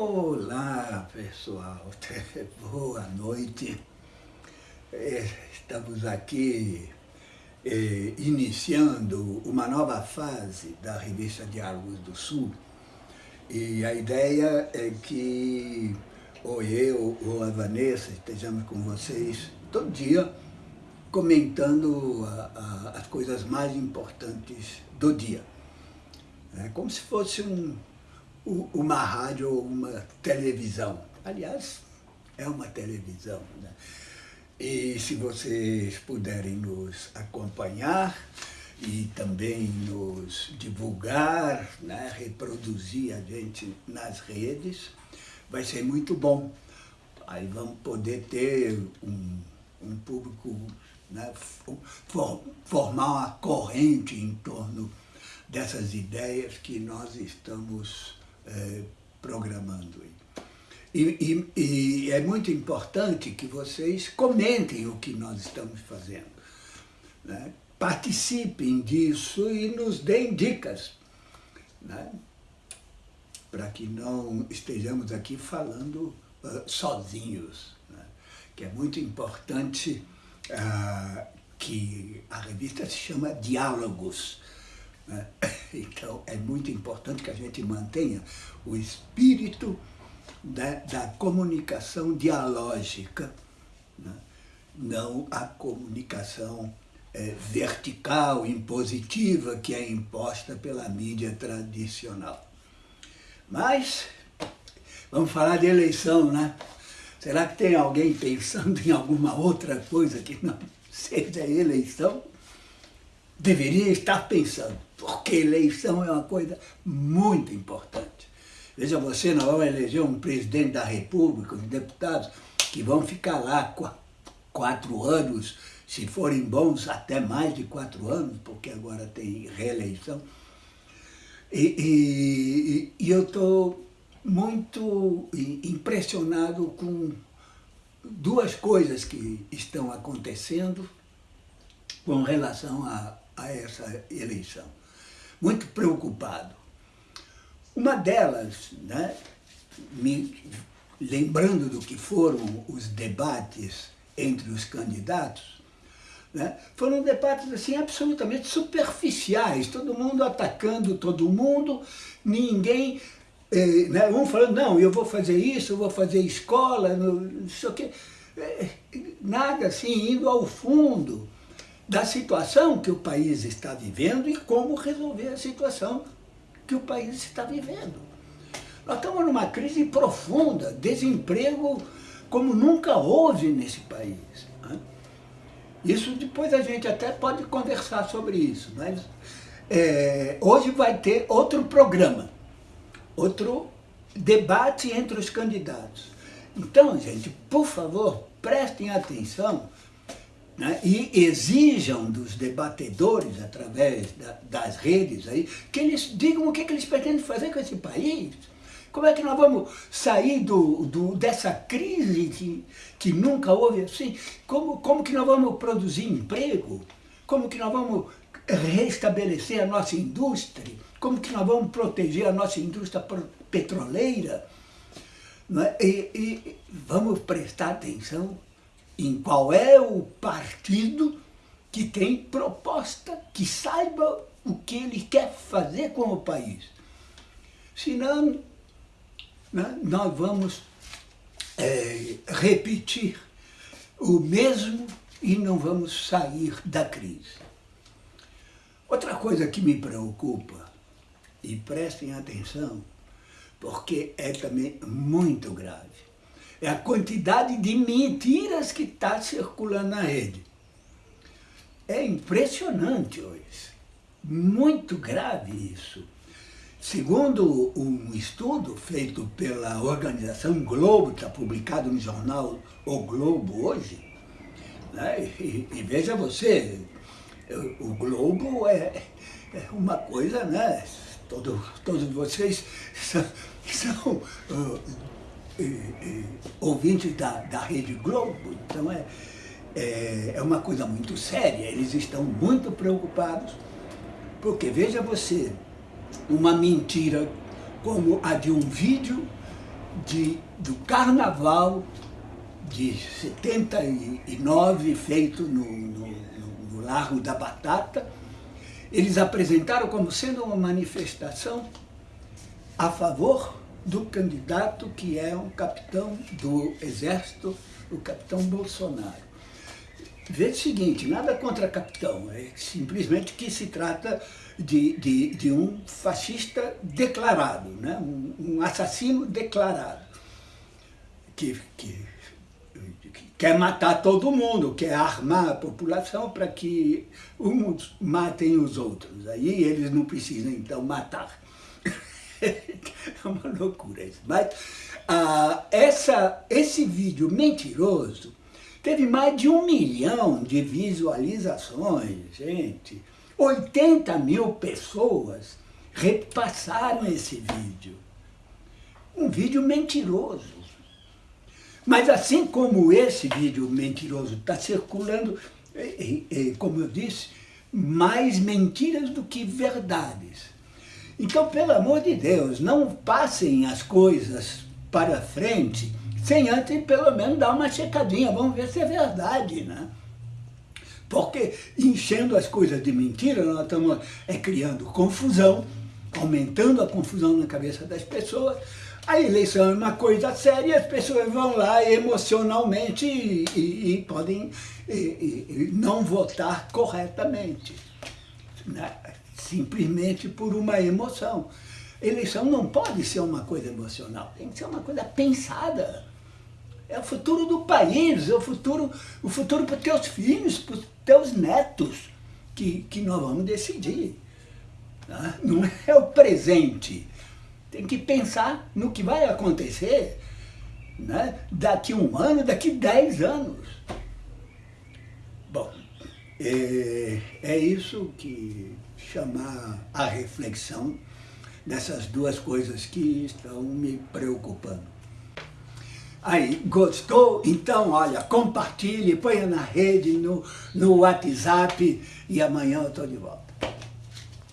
Olá, pessoal. Boa noite. É, estamos aqui é, iniciando uma nova fase da revista Diálogos do Sul. E a ideia é que ou eu ou a Vanessa estejamos com vocês todo dia comentando a, a, as coisas mais importantes do dia. É como se fosse um, uma rádio ou uma televisão. Aliás, é uma televisão. Né? E se vocês puderem nos acompanhar e também nos divulgar, né? reproduzir a gente nas redes, vai ser muito bom. Aí vamos poder ter um, um público, né? For, formar uma corrente em torno dessas ideias que nós estamos é, programando. E, e, e, é muito importante que vocês comentem o que nós estamos fazendo. Né? Participem disso e nos deem dicas. Né? Para que não estejamos aqui falando uh, sozinhos. Né? Que é muito importante uh, que a revista se chama Diálogos. Né? Então, é muito importante que a gente mantenha o espírito da, da comunicação dialógica, né? não a comunicação é, vertical, impositiva, que é imposta pela mídia tradicional. Mas, vamos falar de eleição, né? Será que tem alguém pensando em alguma outra coisa que não seja eleição? Deveria estar pensando porque eleição é uma coisa muito importante. Veja você, nós vamos eleger um presidente da república, os deputados, que vão ficar lá quatro anos, se forem bons, até mais de quatro anos, porque agora tem reeleição. E, e, e eu estou muito impressionado com duas coisas que estão acontecendo com relação a, a essa eleição muito preocupado. Uma delas, né, me lembrando do que foram os debates entre os candidatos, né, foram debates assim absolutamente superficiais, todo mundo atacando todo mundo, ninguém, eh, né, um falando, não, eu vou fazer isso, eu vou fazer escola, não sei o quê, eh, nada assim, indo ao fundo da situação que o país está vivendo e como resolver a situação que o país está vivendo. Nós estamos numa crise profunda, desemprego como nunca houve nesse país. Né? Isso depois a gente até pode conversar sobre isso, mas é, hoje vai ter outro programa, outro debate entre os candidatos. Então, gente, por favor, prestem atenção né, e exijam dos debatedores, através da, das redes, aí, que eles digam o que, que eles pretendem fazer com esse país. Como é que nós vamos sair do, do, dessa crise que, que nunca houve assim? Como, como que nós vamos produzir emprego? Como que nós vamos restabelecer a nossa indústria? Como que nós vamos proteger a nossa indústria petroleira? É? E, e vamos prestar atenção em qual é o partido que tem proposta, que saiba o que ele quer fazer com o país. Senão, né, nós vamos é, repetir o mesmo e não vamos sair da crise. Outra coisa que me preocupa, e prestem atenção, porque é também muito grave, é a quantidade de mentiras que está circulando na rede. É impressionante hoje, muito grave isso. Segundo um estudo feito pela organização Globo, que está publicado no jornal O Globo hoje, né? e, e, veja você, o Globo é, é uma coisa, né? Todo, todos vocês são, são ouvintes da, da Rede Globo, então é, é, é uma coisa muito séria, eles estão muito preocupados, porque veja você, uma mentira como a de um vídeo de, do carnaval de 79, feito no, no, no Largo da Batata. Eles apresentaram como sendo uma manifestação a favor do candidato que é um capitão do Exército, o capitão Bolsonaro. Veja o seguinte, nada contra capitão, é simplesmente que se trata de, de, de um fascista declarado, né? um, um assassino declarado, que, que, que, quer matar todo mundo, quer armar a população para que uns matem os outros. Aí eles não precisam, então, matar. é uma loucura isso. Mas ah, essa, esse vídeo mentiroso teve mais de um milhão de visualizações, gente. 80 mil pessoas repassaram esse vídeo. Um vídeo mentiroso. Mas assim como esse vídeo mentiroso está circulando, como eu disse, mais mentiras do que verdades. Então, pelo amor de Deus, não passem as coisas para frente sem antes, pelo menos, dar uma checadinha. Vamos ver se é verdade, né? Porque enchendo as coisas de mentira, nós estamos é, criando confusão, aumentando a confusão na cabeça das pessoas. A eleição é uma coisa séria, as pessoas vão lá emocionalmente e, e, e podem e, não votar corretamente. Né? Simplesmente por uma emoção. Eleição não pode ser uma coisa emocional, tem que ser uma coisa pensada. É o futuro do país, é o futuro, o futuro para os teus filhos, para os teus netos, que, que nós vamos decidir. Tá? Não é o presente. Tem que pensar no que vai acontecer né? daqui um ano, daqui dez anos. Bom, é, é isso que chamar a reflexão dessas duas coisas que estão me preocupando. Aí, gostou? Então, olha, compartilhe, ponha na rede, no, no WhatsApp e amanhã eu estou de volta.